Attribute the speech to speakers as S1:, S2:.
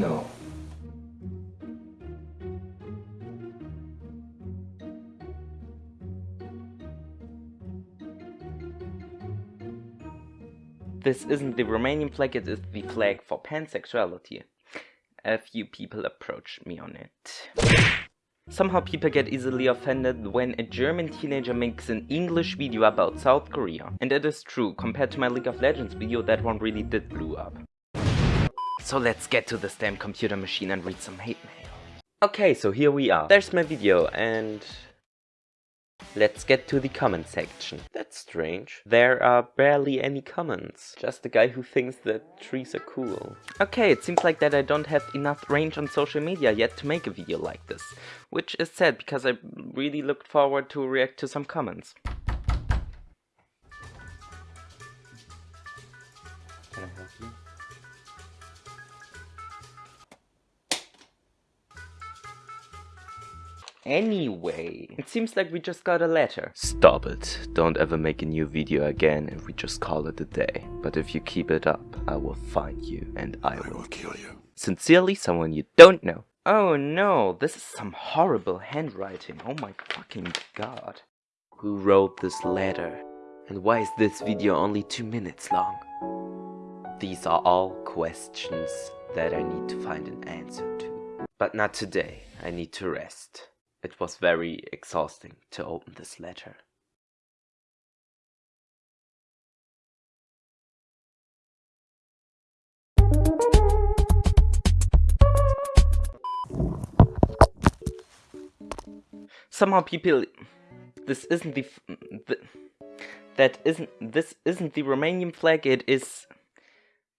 S1: No.
S2: This isn't the Romanian flag, it is the flag for pansexuality. A few people approached me on it. Somehow people get easily offended when a German teenager makes an English video about South Korea. And it is true, compared to my League of Legends video, that one really did blow up. So let's get to this damn computer machine and read some hate mail. Okay, so here we are. There's my video and Let's get to the comment section. That's strange. There are barely any comments. Just a guy who thinks that trees are cool. Okay, it seems like that I don't have enough range on social media yet to make a video like this. Which is sad because I really looked forward to react to some comments. Can I help you? Anyway, it seems like we just got a letter. Stop it. Don't ever make a new video again and we just call it a day. But if you keep it up, I will find you and I,
S3: I
S2: will,
S3: will kill you.
S2: Sincerely, someone you don't know. Oh no, this is some horrible handwriting. Oh my fucking god. Who wrote this letter? And why is this video only two minutes long? These are all questions that I need to find an answer to. But not today. I need to rest. It was very exhausting to open this letter. Somehow people... This isn't the, the... That isn't... This isn't the Romanian flag, it is